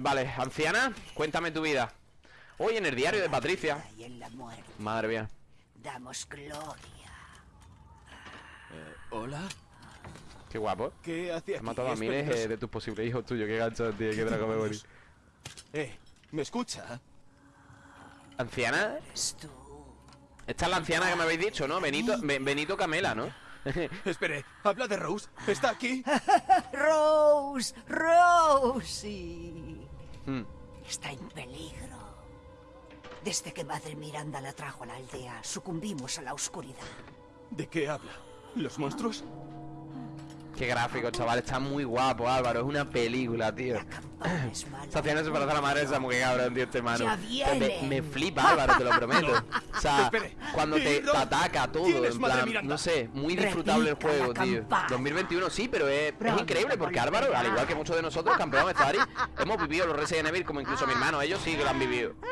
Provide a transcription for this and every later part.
Vale, anciana, cuéntame tu vida Hoy en el diario de Patricia Y en la muerte Madre mía damos gloria. ¿Hola? Qué guapo ¿Qué hace Has matado a Es miles eh, de tus posibles hijos tuyos Qué gancho, tío, qué drago me morí Eh, ¿me escucha? ¿Anciana? Eres tú. Esta es la anciana que me habéis dicho, ¿no? Benito, Be- Benito Camela, ¿no? Espere, habla de Rose. ¿Está aquí? Rose, Rosie. Hmm. Está en peligro. Desde que Madre Miranda la trajo a la aldea, sucumbimos a la oscuridad. ¿De qué habla? ¿Los monstruos? Qué gráfico, chaval, está muy guapo, Álvaro Es una película, tío. La campana es mala. Esta anciana se parece a la madre de esa mujer cabrón, tío, este mano. Ya me, flipa, Álvaro, te lo prometo. O sea, cuando te, ataca todo ¿Quién es En plan, no sé, muy disfrutable el juego, tío. campana. 2021 sí, pero es, es increíble porque Álvaro, al igual que muchos de nosotros, campeón de Hemos vivido los Resident Evil como incluso mi hermano Ellos sí que lo han vivido.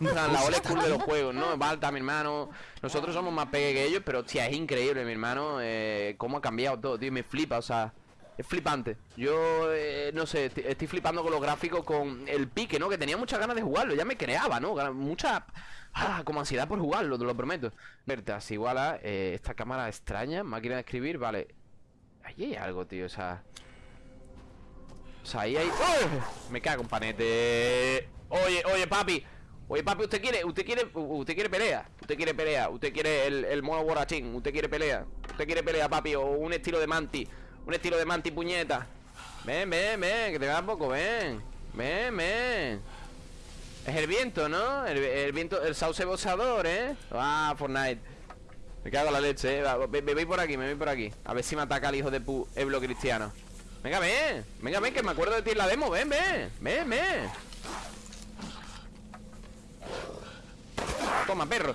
En plan, la old school de los juegos, ¿no? Balta, mi hermano Nosotros somos más pequeños que ellos, pero hostia, es increíble, mi hermano eh, Cómo ha cambiado todo, tío, me flipa, o sea es flipante. Yo, eh, no sé, estoy, flipando con los gráficos, con el pique, ¿no? Que tenía muchas ganas de jugarlo, ya me creaba, ¿no? Mucha, ah, como ansiedad por jugarlo, te lo prometo. Vertas, igual a eh, esta cámara extraña, máquina de escribir, vale. Ahí hay algo, tío, o sea... O sea, ahí hay... ¡Oh! Me cago en panete. Oye, oye, papi. Oye, papi, ¿usted quiere, usted quiere, usted quiere pelea? ¿Usted quiere pelea? ¿Usted quiere el, mono borrachín? ¿Usted quiere pelea? ¿Usted quiere pelea, papi? O un estilo de manti. Un estilo de manti puñeta. Ven, ven, ven, que te da poco, ven. Ven, ven. Es el viento, ¿no? El, viento, el sauce boxeador, ¿eh? Ah, Fortnite. Me cago en la leche, ¿eh? Ve- me voy por aquí, me voy por aquí. A ver si me ataca el hijo de pu Eblo Cristiano. Venga, ven. Venga, ven, que me acuerdo de ti en la demo. Ven, ven. Ven, ven. Toma, perro.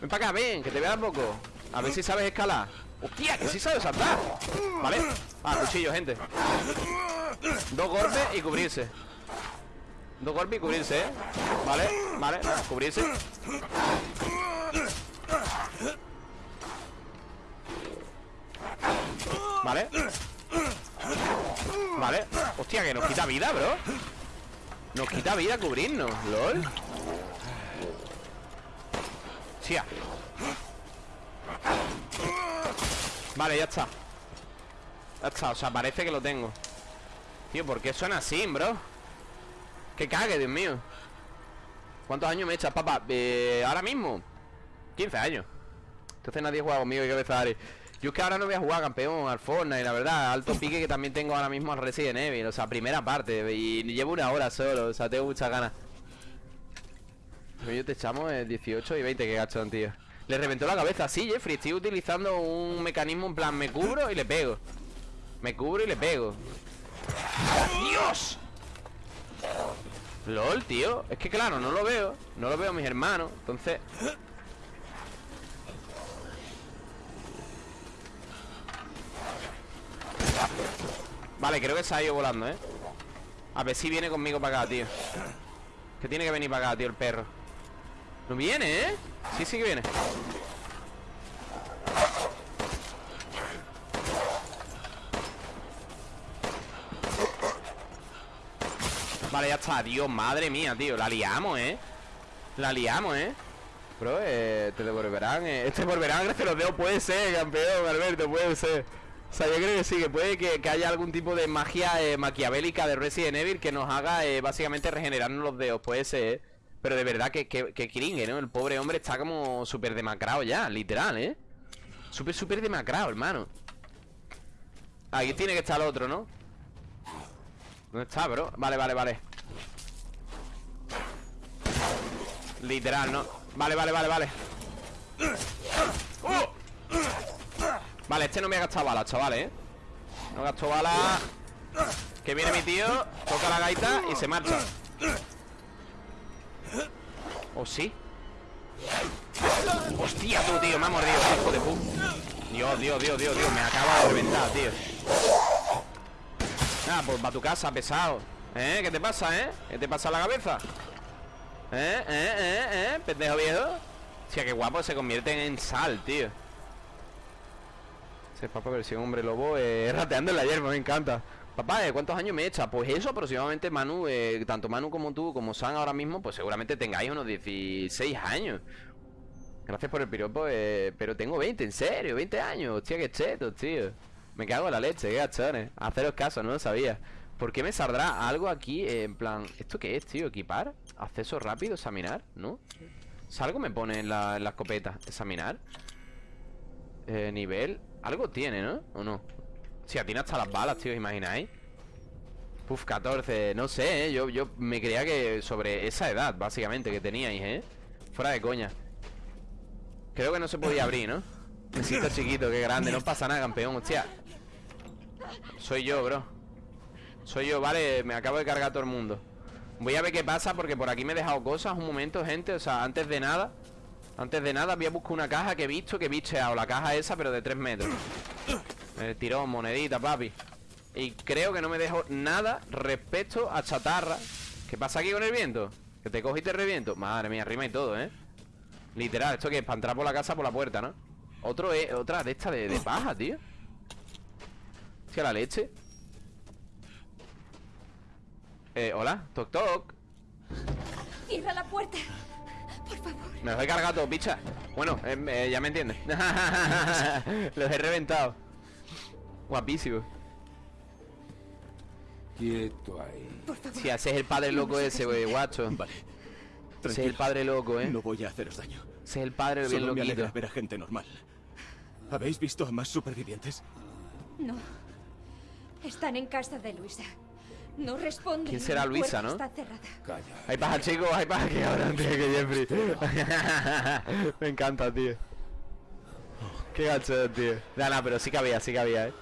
Ven para acá, ven, que te vea poco. A ver si sabes escalar. Hostia, que sí sabes saltar. Vale. Ah, cuchillo, gente. Dos golpes y cubrirse. Dos golpes y cubrirse, ¿eh? Vale, vale, cubrirse. Vale. Vale. Hostia, que nos quita vida, bro. Nos quita vida cubrirnos, lol. Hostia. Vale, ya está. Ya está, o sea, parece que lo tengo. Tío, ¿por qué suena así, bro? Que cague, Dios mío. ¿Cuántos años me echas, papá? Eh, ahora mismo 15 años Entonces nadie juega conmigo y cabeza Ari Yo es que ahora no voy a jugar campeón al Fortnite La verdad, alto pique que también tengo ahora mismo al Resident Evil O sea, primera parte Y llevo una hora solo, o sea, tengo muchas ganas Yo te echamos eh, 18 y 20 Que gachón, tío. Le reventó la cabeza, sí, Jeffrey Estoy utilizando un mecanismo en plan Me cubro y le pego. Me cubro y le pego. ¡Dios! LOL, tío. Es que claro, no lo veo. No lo veo a mis hermanos Entonces. Vale, creo que se ha ido volando, ¿eh? A ver si viene conmigo para acá, tío. Que tiene que venir para acá, tío, el perro No viene, ¿eh? Sí, sí que viene Vale, ya está, Dios, madre mía, tío La liamos, ¿eh? La liamos, ¿eh? Bro, eh, te devolverán eh, Te devolverán gracias a los dedos Puede ser, campeón, Alberto, puede ser O sea, yo creo que sí, que puede que, que haya algún tipo de magia eh, maquiavélica de Resident Evil Que nos haga, eh, básicamente, regenerarnos los dedos Puede ser, ¿eh? Pero de verdad que, que, que ¿no? El pobre hombre está como súper demacrado ya, literal, ¿eh? Súper, súper demacrado, hermano Aquí tiene que estar el otro, ¿no? ¿Dónde está, bro? Vale, vale, vale Literal, ¿no? Vale, vale, vale, vale. Vale, este no me ha gastado balas, chavales, ¿eh? No gasto balas Que viene mi tío Toca la gaita y se marcha ¿O sí? Hostia, tú, tío, me ha mordido Hijo de pu Dios, Dios, Dios, Dios, Dios Me acaba de reventar, tío Ah, pues va a tu casa, pesado ¿Eh? ¿Qué te pasa, eh? ¿Qué te pasa la cabeza? ¿Eh? ¿Eh? ¿Eh? ¿Eh? Pendejo viejo Hostia, qué guapo se convierte en sal, tío Ese es papa versión hombre lobo eh, Rateando en la hierba, me encanta Papá, ¿de cuántos años me echa? Pues eso aproximadamente Manu, eh, tanto Manu como tú, como San ahora mismo, pues seguramente tengáis unos 16 años. Gracias por el piropo, eh, pero tengo 20, en serio, 20 años. Hostia, qué cheto, tío. Me cago en la leche, qué gachones. Haceros caso, no lo sabía. ¿Por qué me saldrá algo aquí? eh, en plan, ¿esto qué es, tío? ¿Equipar? ¿Acceso rápido? ¿Examinar? ¿No? Algo me pone en la, en escopeta. ¿Examinar? Eh, nivel. Algo tiene, ¿no? ¿O no? Si atina hasta las balas, tío, ¿os imagináis? Puf, 14, no sé, ¿eh? yo, yo me creía que sobre esa edad, básicamente, que teníais, ¿eh? Fuera de coña Creo que no se podía abrir, ¿no? Me siento chiquito, qué grande, no pasa nada, campeón, hostia Soy yo, bro Soy yo, vale, me acabo de cargar a todo el mundo Voy a ver qué pasa porque por aquí me he dejado cosas Un momento, gente, o sea, antes de nada Antes de nada voy a buscar una caja que he visto Que he bicheado, la caja esa, pero de 3 metros El tirón, monedita, papi Y creo que no me dejo nada respecto a chatarra ¿Qué pasa aquí con el viento? Que te cojo y te reviento Madre mía, rima y todo, ¿eh? Literal, ¿esto que es? Para entrar por la casa por la puerta, ¿no? Otro es, otra de esta de, de paja, tío Hostia, la leche Eh, hola, toc toc Cierra la puerta. Por favor. Me los he cargado todo, picha Bueno, eh, eh, ya me entiendes Los he reventado Guapísimo Quieto ahí. Si ese es el padre loco ese, güey, guacho Vale. Ese es el padre loco, eh No voy a haceros daño. Ese es el padre bien Solo me alegra loquito ver a gente normal. ¿Habéis visto a más supervivientes? No. Están en casa de Luisa. No responden. ¿Quién será Luisa, no? Está cerrada. Calla. Hay paja, chicos, hay paja que ahora antes que Jeffrey. Me encanta, tío. Qué gacho, tío. No, no, pero sí que había, sí que había, eh.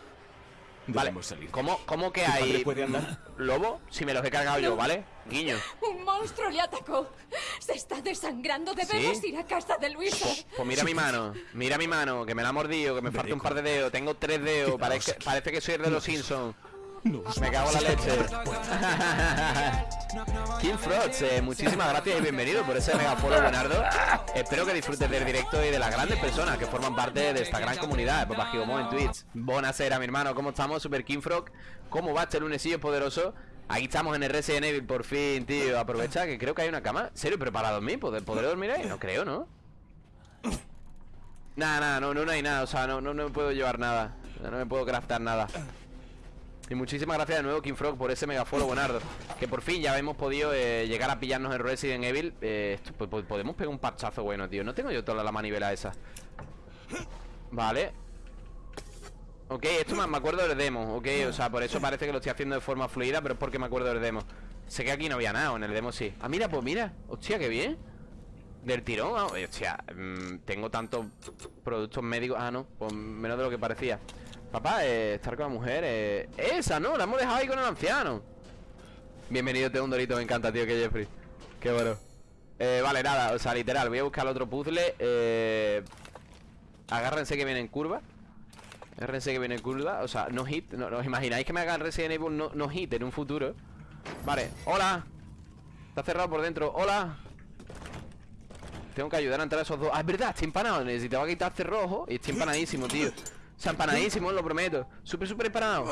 Vale, salir. ¿cómo, cómo que ¿Tu padre hay puede andar? lobo? Si me los he cargado yo, ¿vale? Guiño. Un monstruo le atacó. Se está desangrando. Debemos ¿Sí? ir a casa de Luisa. Pues mira mi mano, mira mi mano, que me la ha mordido, que me falta un par de dedos, tengo tres dedos, parece, parece que soy el de los Simpsons. Me cago en la leche. King Frogs, eh, muchísimas gracias y bienvenido por ese mega follow, Leonardo. Espero que disfrutes del directo y de las grandes personas que forman parte de esta gran comunidad de Papá Gigomo en Twitch. Buenasera, mi hermano, ¿cómo estamos? Super King Frog. ¿Cómo va este lunesillo poderoso? Aquí estamos en el Resident Evil por fin, tío. Aprovecha que creo que hay una cama. ¿Serio? ¿Pero para dormir? ¿Poder, ¿Podré dormir ahí? No creo, ¿no? Nada, nada, no, no, no hay nada. O sea, no, no, no me puedo llevar nada. No me puedo craftar nada. Y muchísimas gracias de nuevo, King Frog, por ese mega follow, Buenardo. Que por fin ya hemos podido eh, llegar a pillarnos en Resident Evil. Eh, podemos pegar un parchazo bueno, tío. No tengo yo toda la manivela esa. Vale. Ok, esto me, acuerdo del demo, ok. O sea, por eso parece que lo estoy haciendo de forma fluida, pero es porque me acuerdo del demo. Sé que aquí no había nada, en el demo sí. Ah, mira, pues mira. Hostia, qué bien. Del tirón, ah, hostia, mm, tengo tantos productos médicos. Ah, no, pues menos de lo que parecía. Papá, eh, estar con la mujer, eh, esa, ¿no? La hemos dejado ahí con el anciano. Bienvenido, te un dorito, me encanta, tío, que Jeffrey. Qué bueno. Eh, vale, nada, o sea, literal, voy a buscar otro puzzle. Eh, agárrense que viene en curva. Agárrense que viene en curva. O sea, no hit. No, ¿Os imagináis que me hagan Resident Evil no, no hit en un futuro? Vale, hola. Está cerrado por dentro. Hola. Tengo que ayudar a entrar a esos dos. Ah, es verdad, estoy empanado. Necesitaba quitar cerrojo y estoy empanadísimo, tío. O sea, empanadísimo, lo prometo. Súper, súper empanado.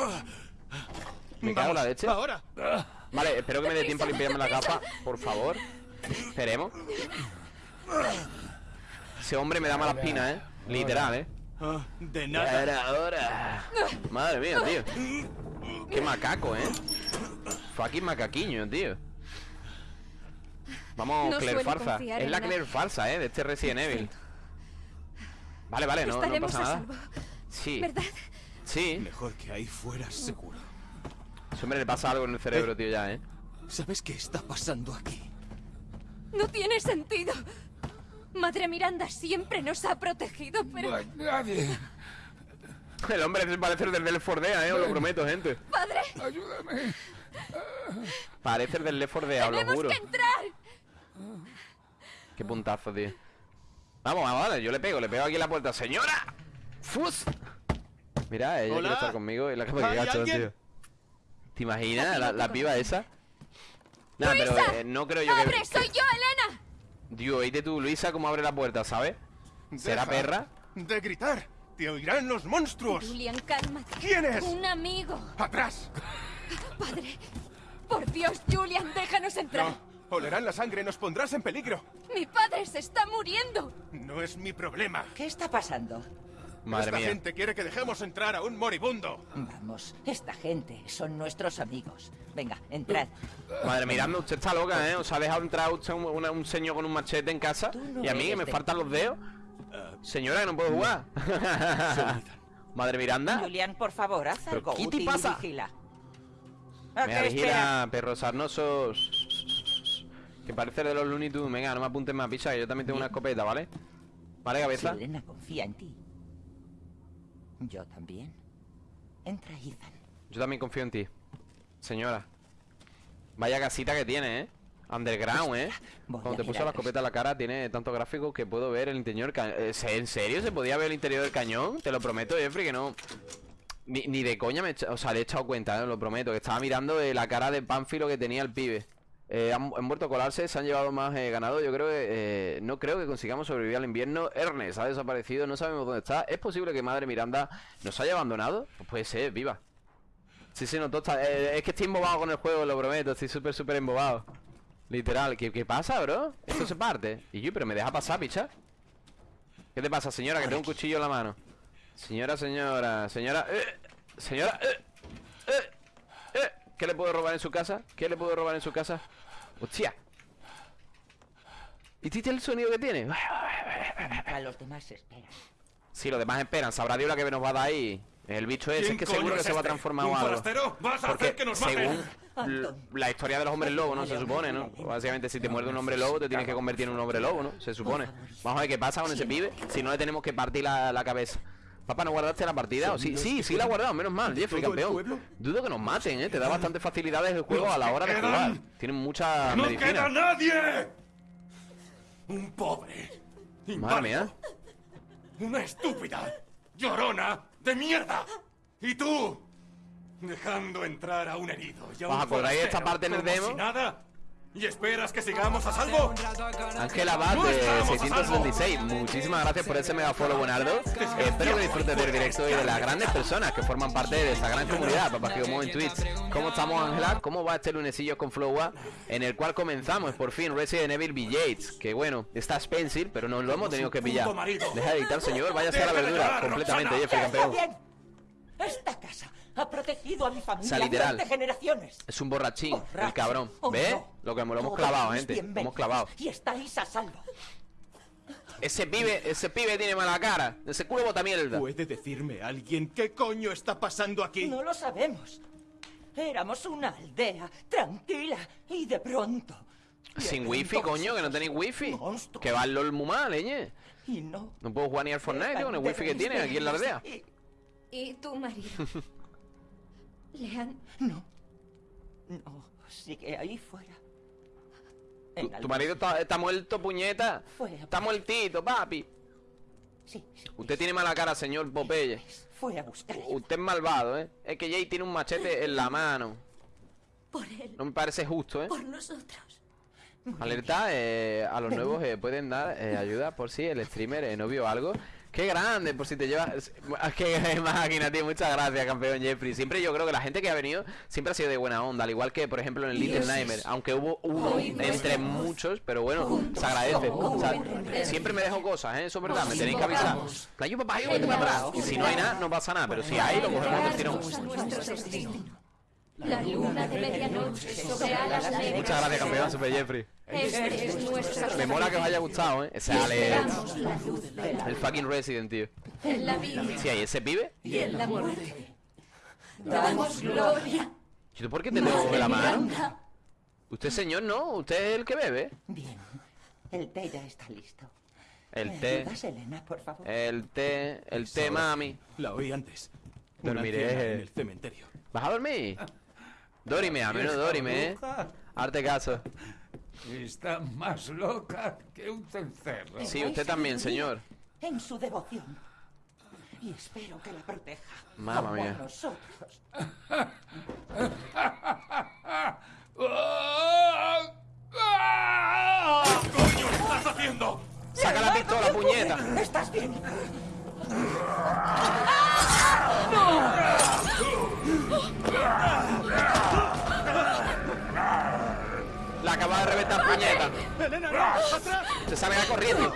Me cago en la leche. ¡Ahora! Vale, espero que me dé tiempo a limpiarme la gafa, por favor. Esperemos. Ese hombre me da mala espina, ¿eh? Literal, ¿eh? Ah, de Ya nada. era hora. Madre mía, tío. Qué macaco, ¿eh? Fucking macaquiño, tío. Vamos, No Claire farsa. Es en la. Claire farsa, ¿eh? De este Resident Evil. Vale, vale, no, no pasa a nada. Sí, ¿Verdad? sí. Mejor que ahí fuera seguro. Ese hombre le pasa algo en el cerebro, tío, ya, ¿eh? ¿Sabes qué está pasando aquí? No tiene sentido. Madre Miranda siempre nos ha protegido, pero... No hay nadie. El hombre parece el del Left 4 Dead, ¿eh? Os lo prometo, gente. ¡Padre! Ayúdame. Parece el del Left 4 Dead, os lo ¡Tenemos juro. que entrar! Qué puntazo, tío. Vamos, vamos, vale, yo le pego, le pego aquí en la puerta. ¡Señora! ¡Fus! Mira, ella Hola. quiere estar conmigo y la cama que ¿Hay gacho, tío. ¿Te imaginas la, la piba esa? Nada, pero eh, no creo yo que... ¡Abre! que- ¡Soy yo, Elena! Dios, oíste tú, Luisa, cómo abre la puerta, ¿sabes? ¿Será Deja perra? De gritar. Te oirán los monstruos. Julian, cálmate. ¿Quién es? Un amigo. ¡Atrás! Padre, por Dios, Julian, déjanos entrar. No. Olerán la sangre, nos pondrás en peligro. Mi padre se está muriendo. No es mi problema. ¿Qué está pasando? Madre Esta mía. gente quiere que dejemos entrar a un moribundo. Vamos, esta gente son nuestros amigos. Venga, entrad. Madre Miranda, usted está loca, ¿eh? ¿Os ha dejado entrar usted un, una- un señor con un machete en casa? No ¿Y a mí que me de- faltan los dedos? Señora, que no puedo jugar. Madre Miranda. Julián, por favor, haz ¿Pero algo qué te útil y pasa? vigila. ¿A Mira, vigila, perros sarnosos. Que parece de los Looney Tunes. Venga, no me apuntes más, picha, que yo también tengo una escopeta, ¿vale? Vale, cabeza. Selena confía en ti. Yo también. Entra, Ethan. Yo también confío en ti. Señora. Vaya casita que tiene, ¿eh? Underground, ¿eh? Voy Cuando te puso la escopeta en la cara tiene tantos gráficos que puedo ver el interior del cañón. ¿En serio se podía ver el interior del cañón? Te lo prometo, Jeffrey, que no... Ni, ni de coña me he o sea, le he echado cuenta, ¿eh? lo prometo. Que estaba mirando eh, la cara de pánfilo que tenía el pibe. Eh, han, han vuelto a colarse, se han llevado más eh, ganado. Yo creo que eh, no creo que consigamos sobrevivir al invierno. Ernest ha desaparecido, no sabemos dónde está. ¿Es posible que Madre Miranda nos haya abandonado? Pues puede ser, viva. Sí, sí, no, todo es que estoy embobado con el juego, lo prometo. Estoy súper, súper embobado. Literal. ¿Qué, qué pasa, bro? Esto se parte. Y yo, pero me deja pasar, picha. ¿Qué te pasa, señora? Que tengo un cuchillo en la mano. Señora, señora, señora. señora. ¿Qué le puedo robar en su casa? ¿Qué le puedo robar en su casa? ¡Hostia! ¿Y viste el sonido que tiene? Mientras los demás esperan. Sí, los demás esperan. Sabrá Dios la que nos va a dar ahí. El bicho ese, es ¿Quién que seguro que se va a este? transformar ¿Un o algo. a Porque hacer que nos maten? según la historia de los hombres lobos, ¿no? Se supone, ¿no? Básicamente si te muerde un hombre lobo te tienes que convertir en un hombre lobo, ¿no? Se supone. Vamos a ver qué pasa con ese pibe. Si no le tenemos que partir la, la cabeza. Papá, ¿no guardaste la partida? ¿O sí, sí, sí la he guardado, menos mal, Jeffrey, campeón. Dudo que nos maten, ¿eh? Te da bastantes facilidades el juego a la hora de jugar. Tienen mucha ¡No medicina. queda nadie! Un pobre. Madre mía. Una estúpida. Llorona de mierda. Y tú. Dejando entrar a un herido y a un Vas a esta parte en el demo. si nada. ¿Y esperas que sigamos a salvo? Ángela Abad No de estamos a 676 Muchísimas gracias por ese mega follow Buenardo Eh, Espero que disfrutes del directo y de las grandes personas Que forman parte de esta gran comunidad Papá que como en Twitch ¿Cómo estamos Ángela? ¿Cómo va este lunesillo con Flowa? En el cual comenzamos por fin Resident Evil Village Que bueno, está Spencer Pero no lo hemos tenido que pillar. Deja de dictar señor, váyase a la verdura Completamente. Jeffrey ¡Está campeón! Esta casa ha protegido a mi familia sea, literal. durante generaciones. Es un borrachín, el Borracho cabrón o ¿Ves? no, Lo que lo hemos clavado, gente Lo hemos clavado Y estáis a salvo. Ese pibe, ese pibe tiene mala cara Ese culo bota mierda ¿Puede decirme alguien qué coño está pasando aquí? No lo sabemos. Éramos una aldea tranquila y de pronto. Sin wifi, coño, que no tenéis wifi. monstruos. Que va el LOL muy mal, leñe. Y no. No puedo jugar ni al Fortnite con el wifi que tiene aquí en la aldea. Y- ¿Y tu marido? ¿Le han... No. No, sigue ahí fuera. Tu, En tu marido está, está muerto, puñeta. Fue a Está muertito, papi. Sí, sí. Usted tiene mala cara, señor Popeye. Fue a buscar. Usted es malvado, ¿eh? Es que Jay tiene un machete en la mano. Por él, No me parece justo, ¿eh? por nosotros. Alerta eh, a los nuevos eh, pueden dar eh, ayuda por si el streamer eh, no vio algo. Qué grande, por si te llevas. Que máquina, tío. Muchas gracias, campeón Jeffrey. Siempre yo creo que la gente que ha venido siempre ha sido de buena onda. Al igual que, por ejemplo, en el Little Nightmare. Aunque hubo uno entre muchos, pero bueno, se agradece. O sea, siempre me dejo cosas, ¿eh? Eso es verdad. Me tenéis que avisar. Papá, yo si no hay nada, no pasa nada. Pero si hay, lo cogemos del tirón. La luna de medianoche sobre alas negras. Muchas gracias, campeón Super Jeffrey. Este es nuestro Me mola que os haya gustado, ¿eh? Ese Alex. El fucking Resident, tío. en la vida Sí, hay ese pibe. y en la muerte. Damos gloria. ¿Y tú por qué te tengo la mano? Usted, señor, no. Usted es el que bebe. Bien. El té ya está listo. El ¿Me té. Elena, por favor? El té. El té, mami. La oí antes. Dormiré. en el cementerio. ¿Vas a dormir? Dorime, a menos dorime, ¿eh? Arte caso. Está más loca que un cencerro. Sí, usted también, señor. En su devoción. Y espero que la proteja. Mamma como a mía. nosotros. ¿Qué coño estás haciendo? ¡Saca la pistola, puñeta! ¿Estás bien? La acaba de reventar puñeta. ¡Elena, no! ¡Atrás! Se sale corriendo.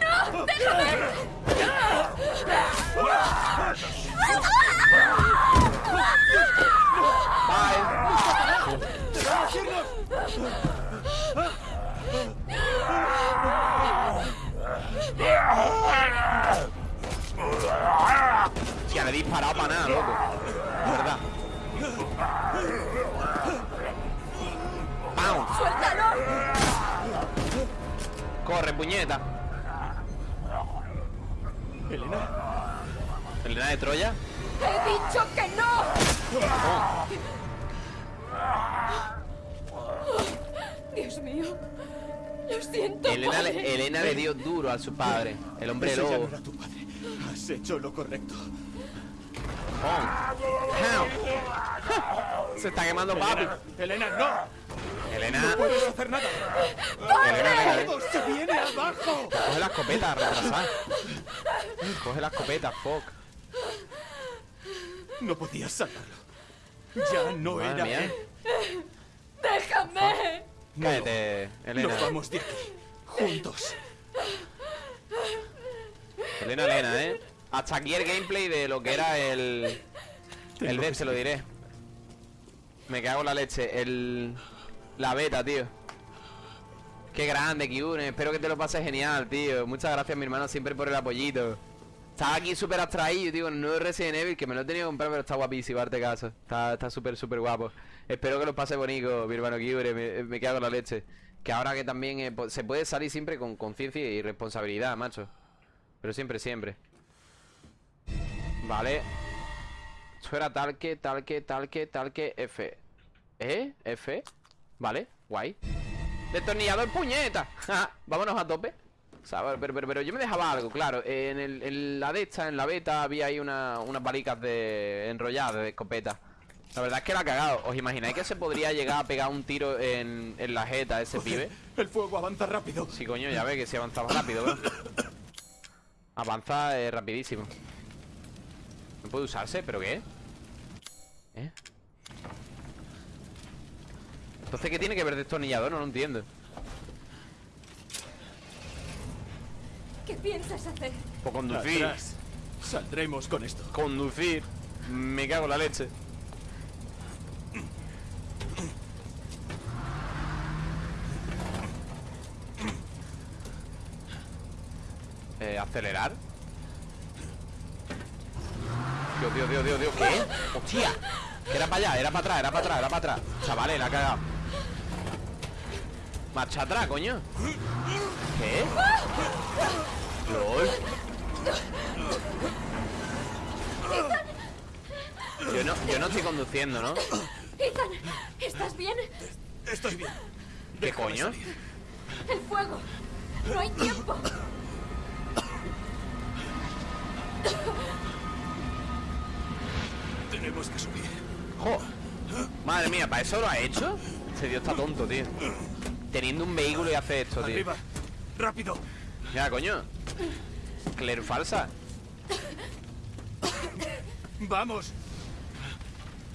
Bye. Hostia, le he disparado para nada, loco. Puñeta. Elena, ¿Elena de Troya? ¡He dicho que no! Oh, Dios mío. Lo siento. Elena, le, padre. Elena le dio duro a su padre, el hombre ese ya no lobo. era tu padre. Has hecho lo correcto. Se está quemando papi. Elena, Elena, no. Elena, No puedes hacer nada. Elena. ¡Todo se viene abajo! Coge la escopeta, retrasada. Coge la escopeta, fuck. No podías salvarlo. Ya no Madre era mía. él. ¡Déjame! No, Cállate, Elena. Nos vamos de aquí. Juntos. Elena, Elena, ¿eh? Hasta aquí el gameplay de lo que era el... El dev, se lo diré. Me cago en la leche. El... La beta, tío. Qué grande, Kiune. Espero que te lo pases genial, tío. Muchas gracias, mi hermano, siempre por el apoyito. Estaba aquí súper abstraído, tío, con el nuevo Resident Evil, que me lo he tenido que comprar, pero está guapísimo, darte caso. Está súper, súper guapo. Espero que lo pase bonito, mi hermano Kiure. Me, me cago en la leche. Que ahora que también eh, po- se puede salir siempre con conciencia y responsabilidad, macho. Pero siempre, siempre. Vale. Esto tal que, tal que, tal que, tal que, F. ¿Eh? F. Vale, guay. Destornillador puñeta. Vámonos a tope. O sea, pero, pero, pero yo me dejaba algo, claro. En, el, en la de esta, en la beta, había ahí una- unas balicas de enrolladas de escopeta. La verdad es que la ha cagado. ¿Os imagináis que se podría llegar a pegar un tiro en, en la jeta a ese pibe? El fuego avanza rápido. Sí, coño, ya ve que si avanzaba rápido, ¿verdad? Avanza eh, rapidísimo. No puede usarse, ¿pero qué? ¿Eh? Entonces, ¿qué tiene que ver destornillador? No lo entiendo. ¿Qué piensas hacer? Por conducir. Atrás. Saldremos con esto. Conducir. Me cago en la leche. Eh, acelerar. Dios, Dios, Dios, Dios, Dios. ¿Qué? ¡Hostia! Que era para allá, era para atrás, era para atrás, era para atrás. Chavales, la ha cagado. Marcha atrás, coño. ¿Qué? LOL. Yo no, yo no estoy conduciendo, ¿no? Ethan, ¿estás bien? Estoy bien. ¿Qué coño? El fuego. No hay tiempo. Tenemos que subir. Jo. Madre mía, ¿para eso lo ha hecho? Ese tío está tonto, tío. Teniendo un vehículo y hace esto, tío. Arriba. Rápido. Ya, coño. Claire falsa. Vamos.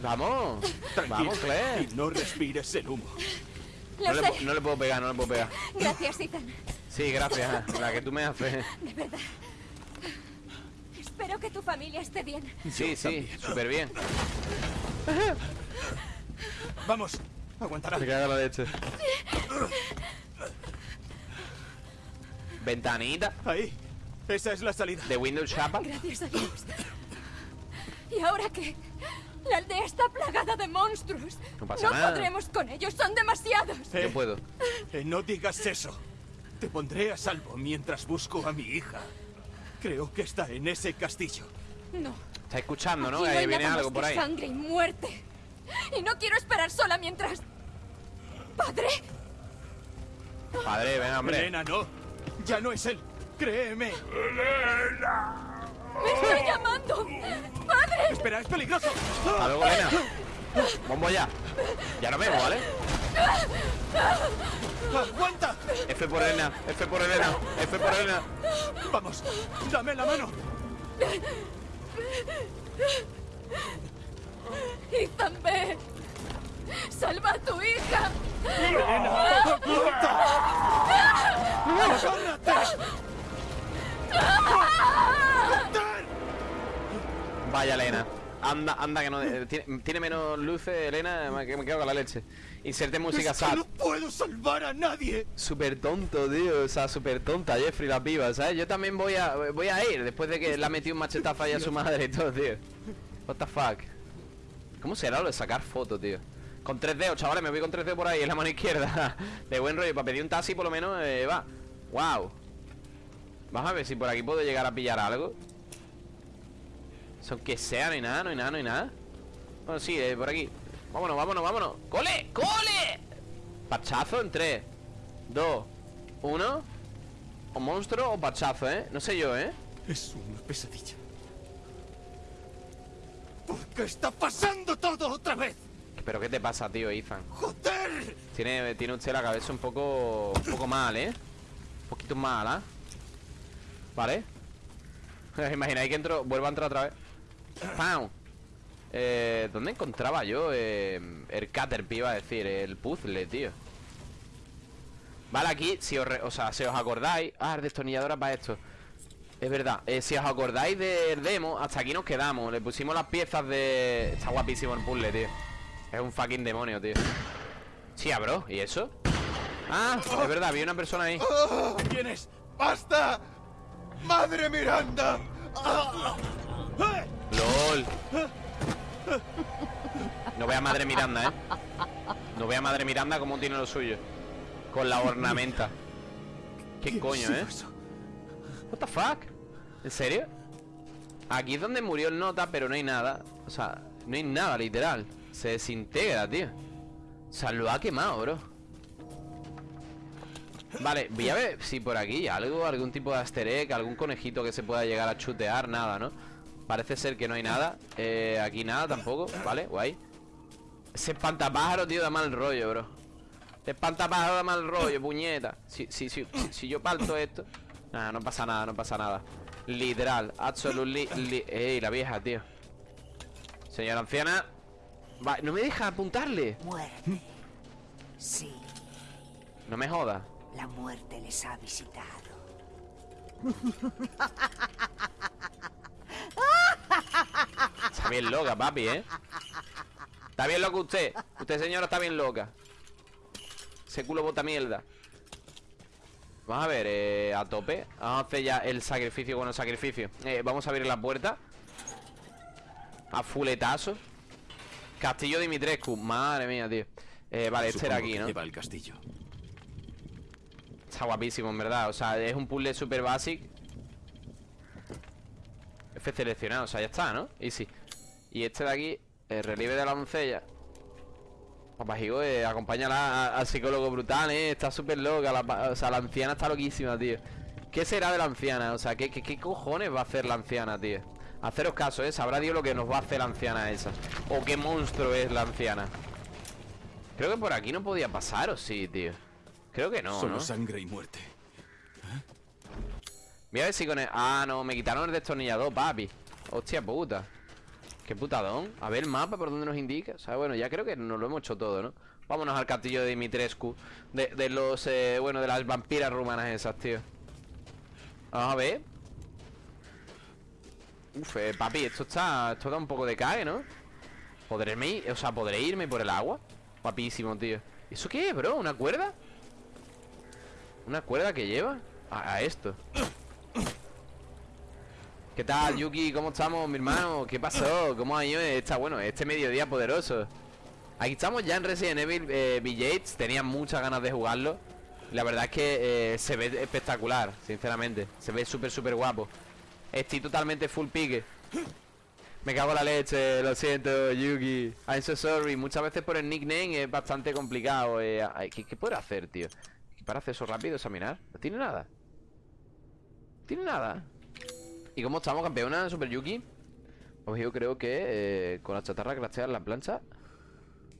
Vamos. Tranquila. Vamos, Claire. Y no respires el humo. No le puedo pegar, no le puedo pegar. Gracias, Ethan. Sí, gracias. La que tú me haces. De verdad. Espero que tu familia esté bien. Sí, sí, súper bien. Vamos. Aguantará. Me cago en la leche. Ventanita Ahí. Esa es la salida. de Windows Chapa. Gracias a Dios. ¿Y ahora qué? La aldea está plagada de monstruos. No pasa nada. podremos con ellos, son demasiados. Eh, Yo puedo. eh, no digas eso. Te pondré a salvo mientras busco a mi hija. Creo que está en ese castillo. No. Está escuchando, ¿no? aquí Ahí hay viene nada algo más por ahí. sangre y muerte. Y no quiero esperar sola mientras. Padre, Padre, ven, hombre. Elena, no. Ya no es él. Créeme. me estoy llamando. Padre, Espera, es peligroso. Hasta luego, Elena. Bombo ya. Ya nos vemos, ¿vale? ¡Aguanta! F por Elena, F por Elena, F por Elena. Vamos, dame la mano. Ethan, ve. Salva a tu hija. Vaya, Elena. Anda, anda, que no... Eh, tiene, tiene menos luces, Elena, que me quedo con la leche. Inserte música es que sad. no puedo salvar a nadie! Súper tonto, tío. O sea, súper tonta, Jeffrey, las vivas, ¿sabes? Yo también voy a, voy a ir después de que le ha metido un machetazo ahí a su madre y todo, tío. What the fuck. ¿Cómo será lo de sacar fotos, tío? Con tres dedos, chavales, me voy con tres dedos por ahí en la mano izquierda. De buen rollo, para pedir un taxi por lo menos eh, va. Wow. Vamos a ver si por aquí puedo llegar a pillar algo. Son que sea, no hay nada, no hay nada, no hay nada. Bueno, sí, eh, por aquí. Vámonos, vámonos, vámonos. ¡Cole! ¡Cole! Pachazo en 3, 2, 1. O monstruo o pachazo, ¿eh? No sé yo, ¿eh? Es una pesadilla. ¿Por qué está pasando todo otra vez? ¿Pero qué te pasa, tío, Ethan? ¡Joder! Tiene, tiene usted la cabeza un poco Un poco mal, ¿eh? Un poquito mal, ¿ah? Vale Imagináis que entro, vuelvo a entrar otra vez ¡Pam! Eh, ¿Dónde encontraba yo eh, el Caterpie, iba a decir? El puzzle, tío Vale, aquí, si os, re- o sea, si os acordáis Ah, el destornillador para esto Es verdad, eh, si os acordáis del demo Hasta aquí nos quedamos, le pusimos las piezas de... Está guapísimo el puzzle, tío Es un fucking demonio, tío Sí, bro, ¿y eso? Ah, es verdad, había una persona ahí ¡Ah! ¿Quién es? ¡Basta! ¡Madre Miranda! LOL No vea Madre Miranda, ¿eh? No vea Madre Miranda como tiene lo suyo Con la ornamenta ¿Qué ¿Qué coño, eh? What the fuck? ¿En serio? Aquí es donde murió el nota, pero no hay nada O sea, no hay nada, literal Se desintegra, tío O sea, lo ha quemado, bro Vale, voy a ver si por aquí algo, algún tipo de easter egg, algún conejito que se pueda llegar a chutear, nada, ¿no? Parece ser que no hay nada eh, Aquí nada tampoco, ¿vale? Guay Ese espantapájaro, tío, da mal rollo, bro Ese espantapájaro da mal rollo, puñeta si, si, si, si, si yo parto esto Nada, no pasa nada, no pasa nada. Literal, absolutely li- Ey, la vieja, tío. Señora anciana. Va, no me deja apuntarle. Muerte. Sí, No me joda. La muerte les ha visitado. Está bien loca, papi, ¿eh? Está bien loca usted. Usted, señora, está bien loca. Ese culo bota mierda Vamos a ver, eh, a tope. Vamos a hacer ya el sacrificio Bueno, sacrificio. Eh, Vamos a abrir la puerta. A fuletazo. Castillo Dimitrescu. Madre mía, tío. Eh, Vale, este era aquí, ¿no? Lleva el castillo. Está guapísimo, en verdad. O sea, es un puzzle super basic. F seleccionado, o sea, ya está, ¿no? Easy. Y este de aquí, el relieve de la doncella Papajigo, eh, acompáñala al psicólogo brutal, ¿eh? Está súper loca la O sea, la anciana está loquísima, tío ¿Qué será de la anciana? O sea, ¿qué, qué, qué cojones va a hacer la anciana, tío? Haceros caso, ¿eh? Sabrá Dios lo que nos va a hacer la anciana esa O qué monstruo es la anciana Creo que por aquí no podía pasar, ¿o sí, tío? Creo que no, Solo ¿no? sangre y muerte. Voy a ver si con el... Ah, no, me quitaron el destornillador, papi Hostia puta Qué putadón A ver el mapa por donde nos indica O sea, bueno, ya creo que nos lo hemos hecho todo, ¿no? Vámonos al castillo de Dimitrescu De, de los, eh, bueno, de las vampiras rumanas esas, tío Vamos a ver Uf, eh, papi, esto está... Esto da un poco de cae, ¿no? ¿Podré irme, o sea, ¿podré irme por el agua? Guapísimo, tío ¿Eso qué es, bro? ¿Una cuerda? ¿Una cuerda que lleva? A esto ¿Qué tal, Yuki? ¿Cómo estamos, mi hermano? ¿Qué pasó? ¿Cómo ha ido esta, bueno, este mediodía poderoso? Aquí estamos ya en Resident Evil eh, Tenía muchas ganas de jugarlo La verdad es que eh, se ve espectacular, sinceramente Se ve súper, súper guapo Estoy totalmente full pique Me cago en la leche, lo siento, Yuki I'm so sorry Muchas veces por el nickname es bastante complicado eh, ¿qué, ¿Qué puedo hacer, tío? Para hacer eso rápido, examinar No tiene nada No tiene nada ¿Y cómo estamos, campeona Super Yuki? Pues yo creo que eh, con la chatarra craftear la plancha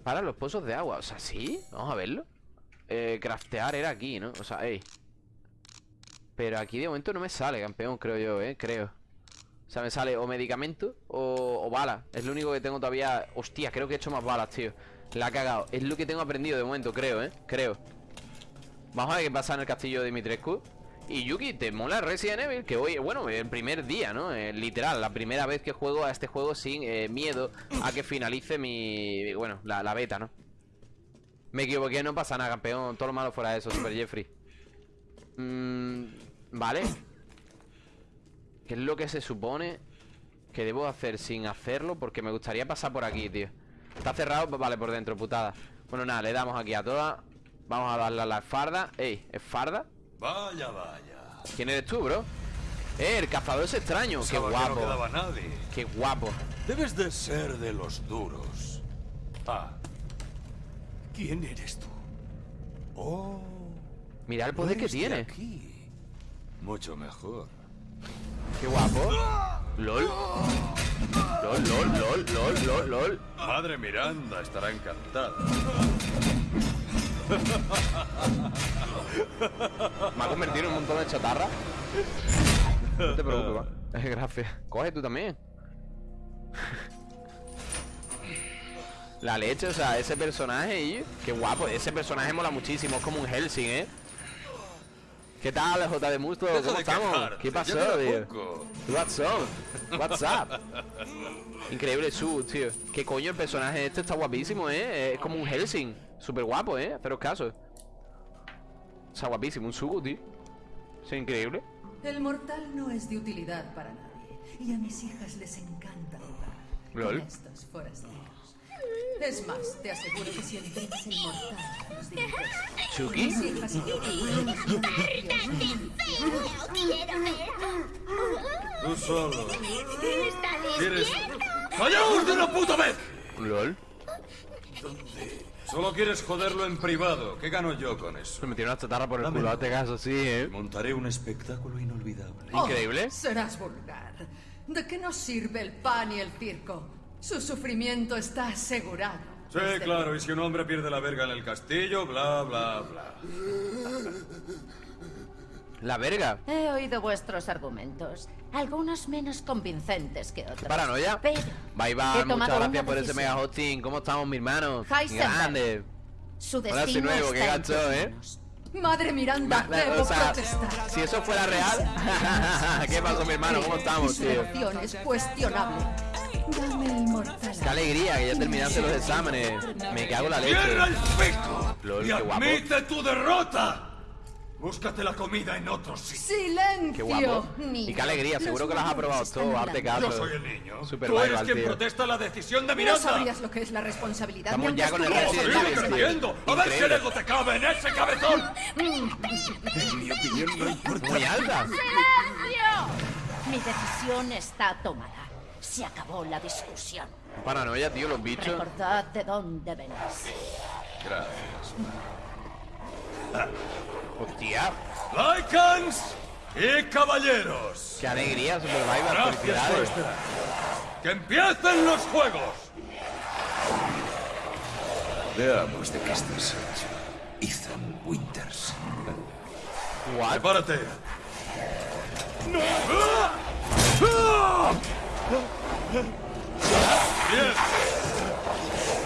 Para los pozos de agua O sea, ¿sí? Vamos a verlo eh, Craftear era aquí, ¿no? O sea, ey Pero aquí de momento no me sale, campeón, creo yo, ¿eh? Creo O sea, me sale o medicamento o, o bala Es lo único que tengo todavía Hostia, creo que he hecho más balas, tío La ha cagado Es lo que tengo aprendido de momento, creo, ¿eh? Creo Vamos a ver qué pasa en el castillo de Dimitrescu Y Yuki, ¿te mola Resident Evil? Que hoy, bueno, el primer día, ¿no? Eh, literal, la primera vez que juego a este juego sin eh, miedo a que finalice mi... Bueno, la, beta, ¿no? Me equivoqué, no pasa nada, campeón Todo lo malo fuera de eso, Super Jeffrey Mm, Vale ¿Qué es lo que se supone que debo hacer sin hacerlo? Porque me gustaría pasar por aquí, tío Está cerrado, pues vale, por dentro, putada Bueno, nada, le damos aquí a todas Vamos a darle a la farda Ey, ¿es farda? Vaya, vaya. ¿Quién eres tú, bro? Eh, el cazador es extraño Qué Pensaba que no guapo quedaba nadie. Qué guapo Debes de ser de los duros. Ah. ¿Quién eres tú? Oh. Mira el poder que tiene aquí. Mucho mejor. Qué guapo LOL LOL, LOL, LOL, LOL, LOL, LOL Madre Miranda estará encantada. Me ha convertido en un montón de chatarra No te preocupes, va. Gracias Coge tú también La leche, o sea, ese personaje y Qué guapo, ese personaje mola muchísimo Es como un Helsing, ¿eh? ¿Qué tal, J de Musto? ¿Cómo de estamos? quejarte, ¿Qué pasó, tío? What's up? What's up? Increíble su, tío ¿Qué coño el personaje este está guapísimo, eh? Es como un Helsing Súper guapo, eh Haceros caso Está guapísimo, un Sugu, tío Es increíble El mortal no es de utilidad para nadie. Y a mis hijas les encanta jugar Lol. con estos forasteros. Es más, te aseguro que si entregas el mortal los ¿Chucky? mis hijas y yo Tú solo. ¿Está ¿Quieres? ¡Callaos de una puta vez! LOL Solo quieres joderlo en privado. ¿Qué gano yo con eso? Me metieron una chatarra por el Dame. culo, hazte caso, sí, eh Montaré un espectáculo inolvidable. Oh, Increíble serás vulgar. ¿De qué nos sirve el pan y el circo? Su sufrimiento está asegurado. Sí, Desde claro, y si un hombre pierde la verga en el castillo, bla, bla, bla. La verga He oído vuestros argumentos, algunos menos convincentes que otros. Paranoia Pero Bye he bye, muchas tomado gracias por ese mega hosting ¿Cómo estamos, mi hermano? Heisenberg. Grande su Hola, destino soy nuevo, qué está en gacho, ¿eh? Madre Miranda, Ma- debo o sea, protestar. Si eso fuera real ¿Qué pasó, mi hermano? ¿Cómo estamos, Su tío? es cuestionable. Dame el mortal. Qué alegría que ya terminaste los exámenes Me cago en la leche ¡Cierra el pico! Lol, ¡Y qué guapo. admite tu derrota! Búscate la comida en otro sitio. ¡Silencio! Qué guapo niños. Y qué alegría, seguro que lo has aprobado todo hablando. caso Yo soy el niño. Super Tú eres quien tío protesta la decisión de No Miranda. sabrías lo que es la responsabilidad. Ni ya con el Resident en! ¡A ver qué Increíble. ego te cabe en ese cabezón! Muy alta Mi decisión está tomada. Se acabó la discusión. Paranoia, tío, los bichos Recordad de dónde venís. Gracias. Hostia ¡Lycans y caballeros! Qué alegría, Super Viral Gracias por esperar. ¡Que empiecen los juegos! Veamos de qué estás hecho. Ethan Winters. What? ¡Prepárate! ¡Diez!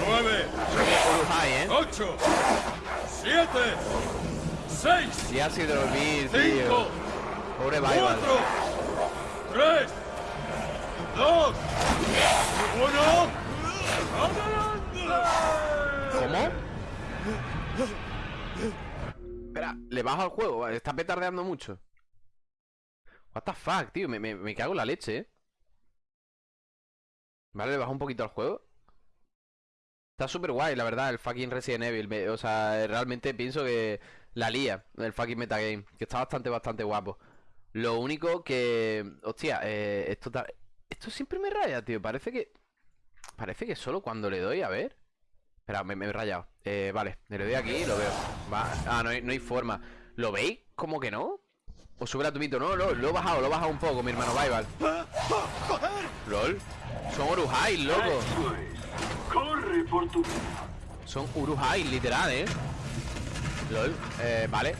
¡Nueve! Eh ¡Ocho! ¡Siete! ¡Seis! Ya si dormir, tío ¡Cinco! Pobre Vival ¡Cuatro! ¡Tres! ¡Dos! ¡Uno! ¿Cómo? Espera, le bajo al juego, está petardeando mucho What the fuck, tío, me, me, me cago en la leche, eh Vale, le bajo un poquito al juego Está súper guay, la verdad, el fucking Resident Evil me- O sea, realmente pienso que la lía El fucking metagame Que está bastante, bastante guapo. Lo único que... Hostia, eh, esto, esto siempre me raya, tío. Parece que... Parece que solo cuando le doy, a ver. Espera, me, me he rayado. Eh, Vale, le doy aquí y lo veo. Va. Ah, no hay, no hay forma. ¿Lo veis? ¿Cómo que no? O sube la tumito. No, no, lo he bajado, lo he bajado un poco, mi hermano. Vival LOL. Son Urujai, loco. Corre por tu Son Urujai, literal, eh LOL, eh, vale.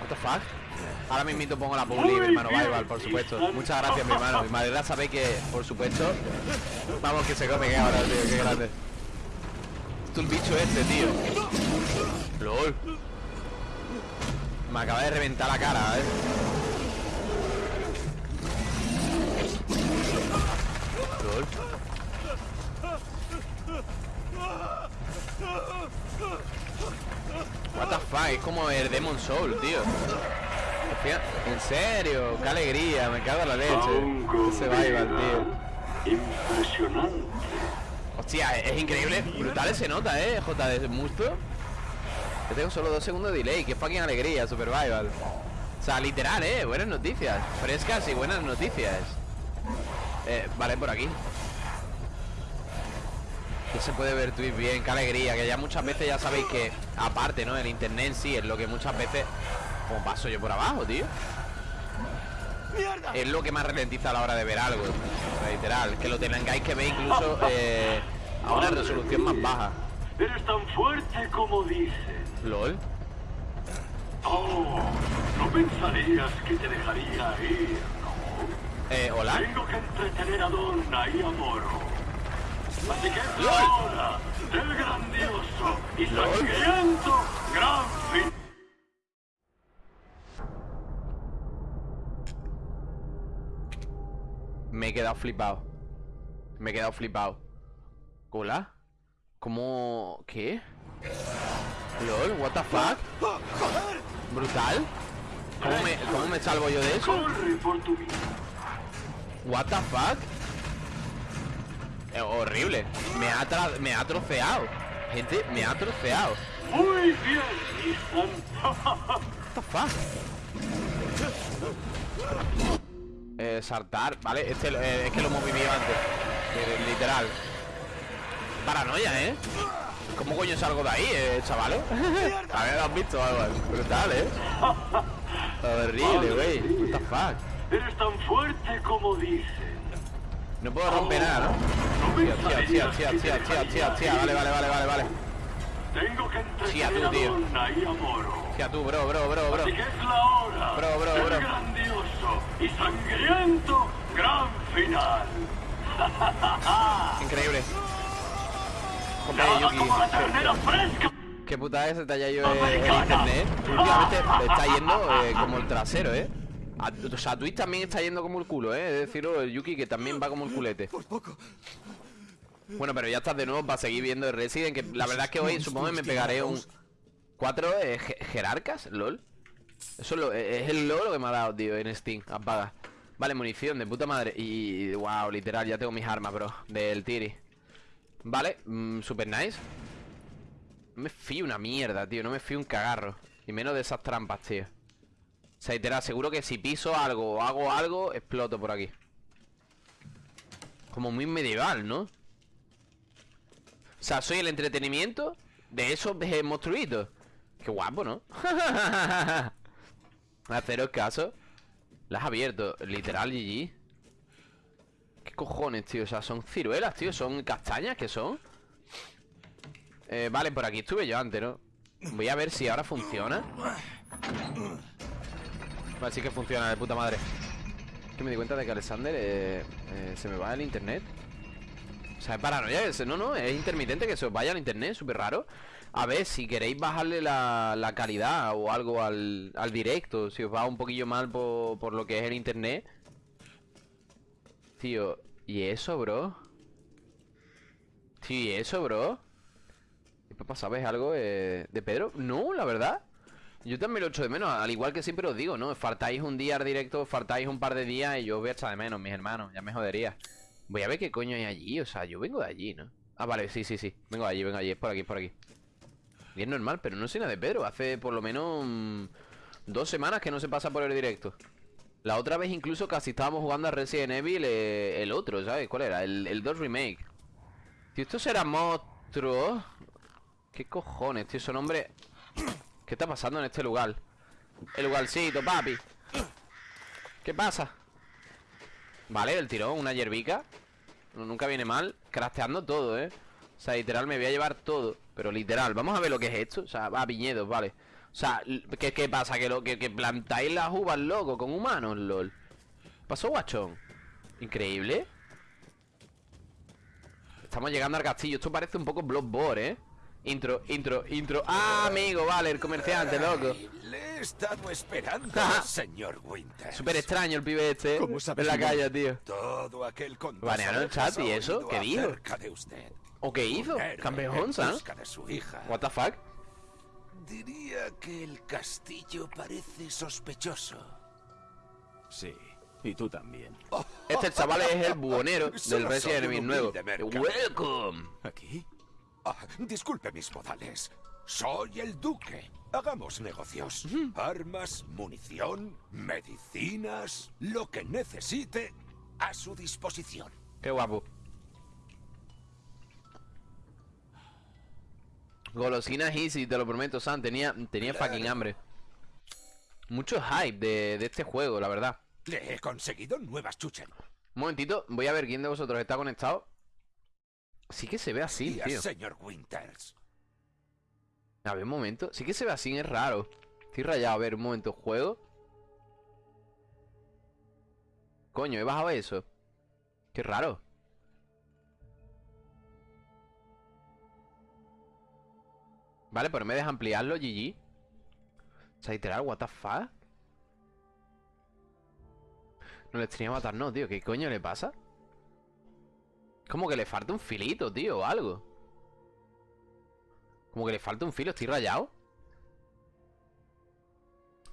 What the fuck Ahora mismo pongo la publi, mi hermano Vival, por supuesto. Muchas gracias, mi hermano. Mi madre sabéis que, por supuesto Vamos, que se come que ahora, tío, qué grande. Visto el bicho este, tío. LOL. Me acaba de reventar la cara, eh. LOL What the fuck, es como el Demon Soul, tío. En serio, qué alegría, me cago en la leche. Ese Vival, tío. Impresionante. Hostia, es increíble, brutal se nota, eh, JD Musto. Yo tengo solo dos segundos de delay, qué fucking alegría, Supervival O sea, literal, eh, buenas noticias Frescas y buenas noticias. Eh, Vale, por aquí Que se puede ver tweet bien, qué alegría Que ya muchas veces ya sabéis que Aparte, ¿no? El internet en sí es lo que muchas veces Como paso yo por abajo, tío es lo que más ralentiza a la hora de ver algo. Literal, que lo tengáis que ver incluso eh, a una resolución más baja. Eres tan fuerte como dices. LOL. Oh, no pensarías que te dejaría ir. Eh, hola. Tengo que entretener a Donna y a Moro. Así que es la hora del grandioso y sangriento gran fin. Me he quedado flipado. Me he quedado flipado. ¿Hola? ¿Cómo...? ¿Qué? LOL, what the fuck? ¿Brutal? ¿Cómo me, cómo me salvo yo de eso? What the fuck? Eh, horrible. Me ha, me ha troceado. Gente, me ha troceado. Muy bien. What the fuck? Eh, saltar, ¿vale? Este eh, es que lo hemos vivido antes. Eh, literal. Paranoia, ¿eh? ¿Cómo coño salgo de ahí, eh, chavales? A ver, ¿lo has visto algo? Brutal, ¿eh? Horrible, güey. What the fuck? Eres tan fuerte como dices. No puedo romper nada, ¿no? Vale, vale, vale, vale, vale. Tengo que entretener tú, tío. Tía, tú, bro, bro, bro, bro. Así que es la hora Bro, bro, bro. grandioso y sangriento gran final. Increíble. Nada Yuki. Qué putada es haya ido el, el internet. Últimamente está yendo eh, como el trasero, ¿eh? A- o sea, Twitch también está yendo como el culo, ¿eh? Es decirlo, el Yuki que también va como el culete. Bueno, pero ya estás de nuevo para seguir viendo el Resident, que la verdad es que hoy supongo que me pegaré un... ¿Cuatro eh, je- jerarcas? ¿LOL? Eso es, lo- eh, es el logro que me ha dado, tío, en Steam. Apaga. Vale, munición de puta madre. Y, wow, literal, ya tengo mis armas, bro. Del Tiri. Vale, mm, super nice. No me fío una mierda, tío. No me fío un cagarro. Y menos de esas trampas, tío. O sea, literal, seguro que si piso algo o hago algo, exploto por aquí. Como muy medieval, ¿no? O sea, soy el entretenimiento de esos monstruitos. Qué guapo, ¿no? Haceros caso. Las has abierto. Literal, GG. ¿Qué cojones, tío? O sea, son ciruelas, tío. Son castañas, ¿qué son? Eh, vale, por aquí estuve yo antes, ¿no? Voy a ver si ahora funciona. Vale, sí que funciona, de puta madre. Que me di cuenta de que Alexander eh, eh, se me va el internet. O sea, es paranoia. es- no, no, es intermitente que se os vaya el internet, súper raro. A ver, si queréis bajarle la, la calidad o algo al, al directo, si os va un poquillo mal por, por lo que es el internet. Tío, ¿y eso, bro? Tío, ¿y eso, bro? ¿Qué pasa? ¿Sabes algo eh, de Pedro? No, la verdad. Yo también lo echo de menos, al igual que siempre os digo, ¿no? Faltáis un día al directo, faltáis un par de días y yo os voy a echar de menos, mis hermanos, ya me jodería. Voy a ver qué coño hay allí, o sea, yo vengo de allí, ¿no? Ah, vale, sí, sí, sí, vengo de allí, vengo de allí, es por aquí, es por aquí. Y es normal, pero no sé nada de Pedro, hace por lo menos mm, dos semanas que no se pasa por el directo. La otra vez incluso casi estábamos jugando a Resident Evil eh, el otro, ¿sabes? ¿Cuál era? El, el 2 Remake. Tío, esto será monstruo. ¿Qué cojones, tío? Son hombre... ¿Qué está pasando en este lugar? El lugarcito, papi. ¿Qué pasa? Vale, el tirón, una hierbica. Nunca viene mal. Crafteando todo, ¿eh? O sea, literal, me voy a llevar todo. Pero literal, vamos a ver lo que es esto. O sea, va, viñedos, vale. O sea, ¿qué, qué pasa? ¿Que, lo, que, que plantáis las uvas, loco, con humanos, lol. ¿Pasó, guachón? Increíble. Estamos llegando al castillo. Esto parece un poco Bloodborne, ¿eh? Intro, intro, intro Ah, amigo, vale, el comerciante, loco Le he estado esperando, señor Winter. Súper extraño el pibe este, ¿eh? ¿Cómo sabe En la calle, tío Todo aquel Banearon el chat, ¿y eso? ¿Qué dijo? de usted. ¿O qué hizo? Campeón, ¿sabes? What the fuck Diría que el castillo parece sospechoso. Sí, y tú también. Este chaval es el buhonero del Resident Evil nuevo. Welcome ¿Aquí? Ah, disculpe mis modales. Soy el duque. Hagamos negocios. Armas, munición, medicinas, lo que necesite a su disposición. Qué guapo Golosinas easy, te lo prometo, Sam Tenía, tenía fucking hambre Mucho hype de, de este juego, la verdad Le he conseguido nuevas chuchen. Un momentito, voy a ver quién de vosotros está conectado Sí que se ve así, tío. señor Winters. A ver, un momento. Sí que se ve así, es raro. Estoy rayado, a ver, un momento, juego. Coño, he bajado eso. Qué raro. Vale, pero me deja ampliarlo, GG O sea, literal, what the fuck No le tenía matar, no, tío. ¿Qué coño le pasa? Como que le falta un filito, tío, o algo Como que le falta un filo, estoy rayado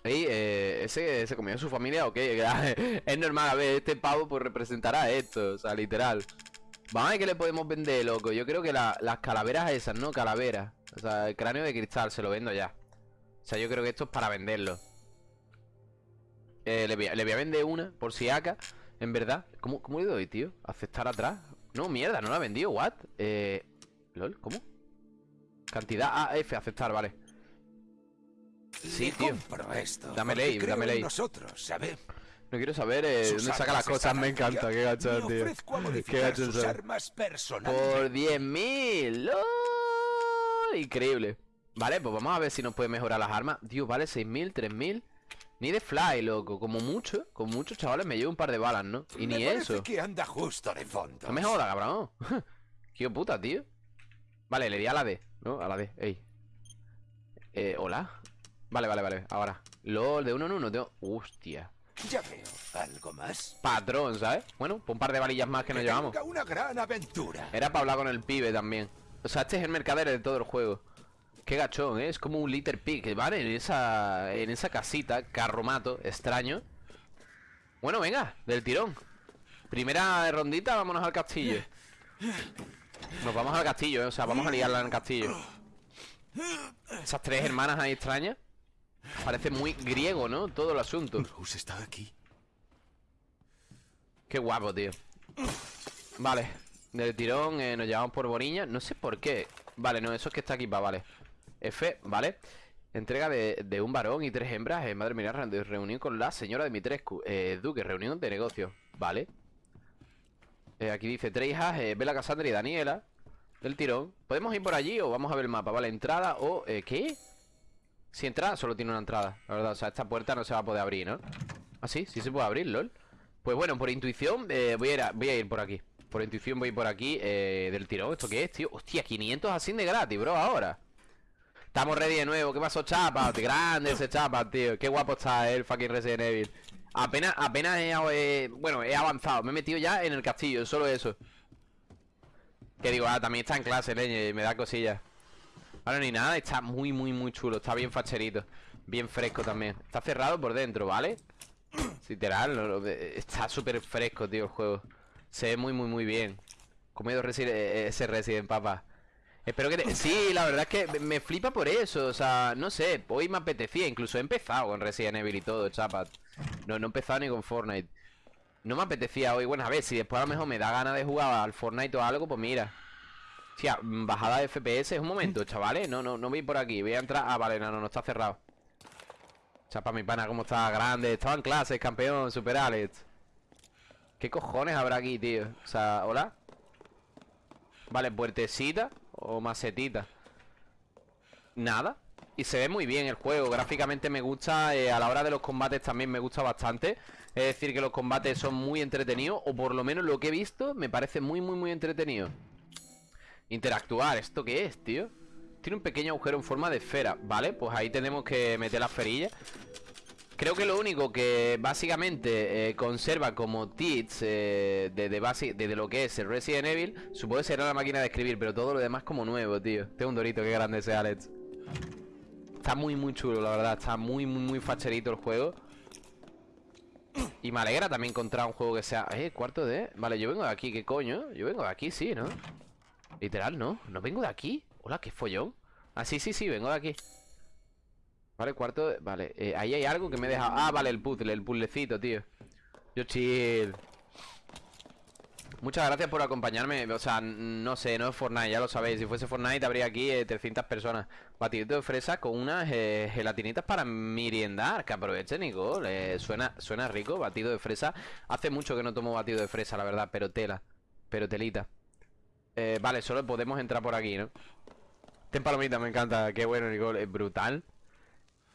Ey, eh, ¿ese se comió su familia o qué? es normal, a ver, este pavo pues representará esto, o sea, literal Vamos a ver qué le podemos vender, loco Yo creo que la- las calaveras esas, ¿no? Calaveras O sea, el cráneo de cristal, se lo vendo ya O sea, yo creo que esto es para venderlo eh, le, voy a, le voy a vender una, por si acá En verdad ¿Cómo, cómo le doy, tío? ¿Aceptar atrás? No, mierda, no la ha vendido, ¿what? Eh... ¿Lol? ¿Cómo? Cantidad A, F, aceptar, vale Sí, tío esto. Dame ley, dame ley nosotros, ¿sabe? No quiero saber eh, dónde saca las cosas, me encanta, qué gacho, Me tío. Qué gacho sus son. armas personales. Por 10.000, ¡lol! Increíble. Vale, pues vamos a ver si nos puede mejorar las armas. Tío, vale 6.000, 3.000. Ni de fly, loco. Como mucho, con muchos chavales me llevo un par de balas, ¿no? Y Me ni eso. que anda justo de fondo. No me joda, cabrón. Qué puta, tío. Vale, le di a la D, ¿no? A la D, ey. Eh, ¿hola? Vale, vale, vale, ahora. LOL, de uno en uno, tengo... Hostia. Ya veo. ¿Algo más? Patrón, ¿sabes? Bueno, pues un par de balillas más que nos llevamos. una gran aventura. Era para hablar con el pibe también. O sea, este es el mercader de todo el juego. Qué gachón, ¿eh? Es como un litter pig, ¿vale? En esa, en esa casita, carromato, extraño. Bueno, venga, del tirón. Primera rondita, vámonos al castillo. Nos vamos al castillo, ¿eh? O sea, vamos a liarla en el castillo. Esas tres hermanas ahí extrañas. Parece muy griego, ¿no? Todo el asunto. Rose está aquí. Qué guapo, tío. Vale, del tirón eh, nos llevamos por Boriña. No sé por qué. Vale, no, eso es que está aquí, va, vale. F, vale. Entrega de, de un varón y tres hembras. Madre mía, re- reunión con la señora Dimitrescu. Eh, Duque, reunión de negocios. Vale. Eh, aquí dice tres hijas, eh, Bella Cassandra y Daniela. Del tirón. ¿Podemos ir por allí o vamos a ver el mapa? Vale, entrada o... Eh, ¿Qué? Si entrada, solo tiene una entrada. La verdad, o sea, esta puerta no se va a poder abrir, ¿no? Ah, sí, sí se puede abrir, lol. Pues bueno, por intuición voy, a ir a, voy a ir por aquí. Por intuición voy por aquí del tirón. ¿Esto qué es, tío? Hostia, 500 así de gratis, bro, ahora. Estamos ready de nuevo. ¿Qué pasó, chapa? Grande ese chapa, tío. Qué guapo está el fucking Resident Evil. Apenas, apenas he, eh, bueno, he avanzado. Me he metido ya en el castillo, solo eso. Que digo, ah, también está en clase, leñe, me da cosillas. Ahora ni nada, está muy, muy, muy chulo. Está bien facherito. Bien fresco también. Está cerrado por dentro, ¿vale? Literal, no, está súper fresco, tío, el juego. Se ve muy, muy, muy bien. Comido Resi- eh, ese Resident, papá. Espero que... te- Sí, la verdad es que me- flipa por eso. O sea, no sé, hoy me apetecía. Incluso he empezado con Resident Evil y todo, chapas. No, no he empezado ni con Fortnite. No me apetecía hoy. Bueno, a ver, si después a lo mejor me da ganas de jugar al Fortnite o algo, pues mira. Mm, bajada de FPS, un momento, chavales. No, no, no voy por aquí. Voy a entrar. Ah, vale, no, no, no está cerrado. Chapa, mi pana, cómo está grande. Estaba en clases, campeón, super Alex. ¿Qué cojones habrá aquí, tío? O sea, ¿hola? Vale, puertecita o macetita. Nada. Y se ve muy bien el juego. Gráficamente me gusta. eh, a la hora de los combates también me gusta bastante. Es decir, que los combates son muy entretenidos. O por lo menos lo que he visto me parece muy, muy, muy entretenido. Interactuar. ¿Esto qué es, tío? Tiene un pequeño agujero en forma de esfera Vale, pues ahí tenemos que meter las ferillas Creo que lo único que básicamente eh, conserva como tits eh, de lo que es el Resident Evil Supongo que será la máquina de escribir, pero todo lo demás como nuevo, tío Tengo un dorito, qué grande ese Alex Está muy muy chulo, la verdad Está muy muy muy facherito el juego Y me alegra también encontrar un juego que sea Eh, cuarto de... Vale, yo vengo de aquí, ¿qué coño? Yo vengo de aquí, sí, ¿no? Literal, ¿no? ¿No vengo de aquí? Hola, qué follón Ah, sí, sí, sí, vengo de aquí Vale, cuarto de... Vale, eh, ahí hay algo que me deja Ah, vale, el puzzle, el puzzlecito, tío. Yo chill Muchas gracias por acompañarme O sea, no sé, no es Fortnite, ya lo sabéis Si fuese Fortnite habría aquí eh, 300 personas. Batidito de fresa con unas eh, gelatinitas para meriendar Que aproveche, Nicole eh, suena, suena rico, batido de fresa. Hace mucho que no tomo batido de fresa, la verdad Pero tela, pero telita. Vale, solo podemos entrar por aquí, ¿no? Ten palomita, me encanta Qué bueno, Nicole, es brutal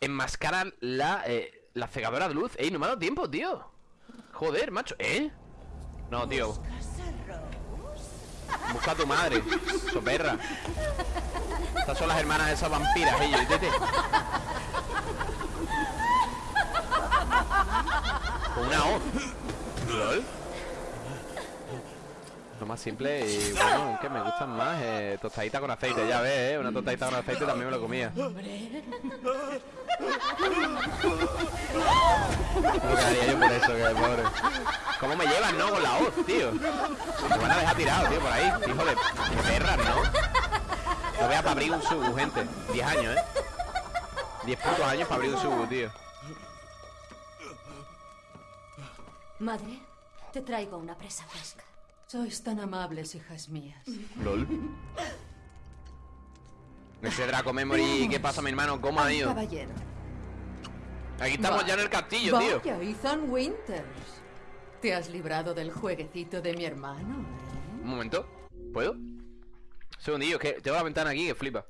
Enmascarar la, eh, la cegadora de luz. Ey, no me ha dado tiempo, tío. Joder, macho, ¿eh? No, tío. Busca a tu madre, soperra. Estas son las hermanas de esas vampiras, ellos, tete una O. ¿Lol? Lo más simple y bueno, es que me gustan más eh, Tostadita con aceite, ya ves, eh Una tostadita con aceite también me lo comía ¿Cómo quedaría yo por eso, que pobre ¿Cómo me llevan, no? Con la hoz, tío Me van a dejar tirado, tío, por ahí Hijo de, perras, ¿no? No a para abrir un subu, gente 10 años, ¿eh? 10 putos años para abrir un subu, tío Madre, te traigo una presa fresca. Sois tan amables, hijas mías. LOL Ese Draco Memory, ¿qué pasa, mi hermano? ¿Cómo ha ido? Caballero. Aquí estamos ya en el castillo, tío Vaya, Ethan Winters. ¿Te has librado del jueguecito de mi hermano? eh? Un momento ¿Puedo? Segundillo, que tengo la ventana aquí que flipa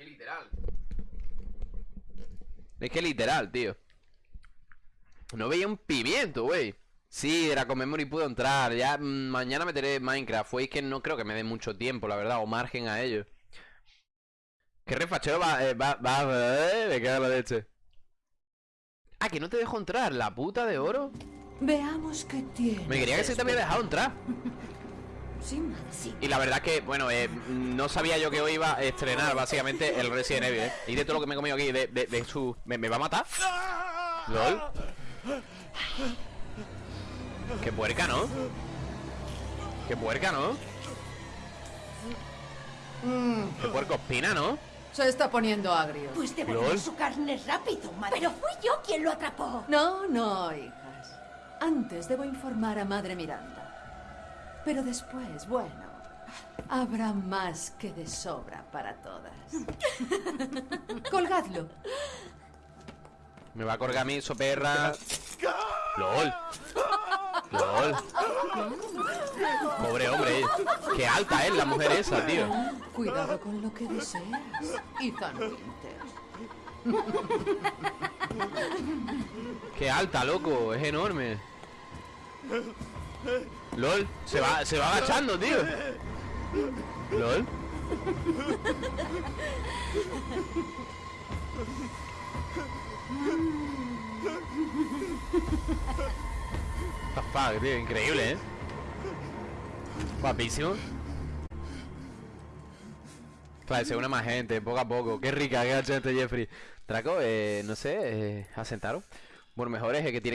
Es literal. Es que literal, tío. No veía un pimiento, güey. Sí, Draco Memory pudo entrar. Ya mm, mañana meteré Minecraft. Fue que no creo que me dé mucho tiempo, la verdad, o margen a ello. ¿Qué refachero va, eh, va, va, eh, me cago en la leche? Ah, que no te dejo entrar, la puta de oro. Veamos qué tiene. Me quería que se te había dejado entrar. Sí, madre, sí. Y la verdad que, bueno, eh, no sabía yo que hoy iba a estrenar básicamente el Resident Evil, ¿eh? Y de todo lo que me he comido aquí, de, de, de su... ¿Me, me va a matar? ¿Lol? Qué puerca, ¿no? Qué puerca, ¿no? Qué puerco espina, ¿no? Se está poniendo agrio. Pues su carne rápido, madre. Pero fui yo quien lo atrapó. No, no, hijas. Antes debo informar a Madre Miranda. Pero después, bueno, habrá más que de sobra para todas. Colgadlo. Me va a colgar a mí, soperra. LOL. LOL. Pobre hombre. Qué alta es la mujer esa, tío. Cuidado con lo que deseas, Ethan Winter. Qué alta, loco. Es enorme. LOL. Se va, se va agachando, tío. LOL. The fuck, tío, increíble, ¿eh? Guapísimo Claro, se une más gente, poco a poco Qué rica, qué gente Jeffrey Draco, eh, no sé, eh, asentaron Bueno, mejor es el que tiene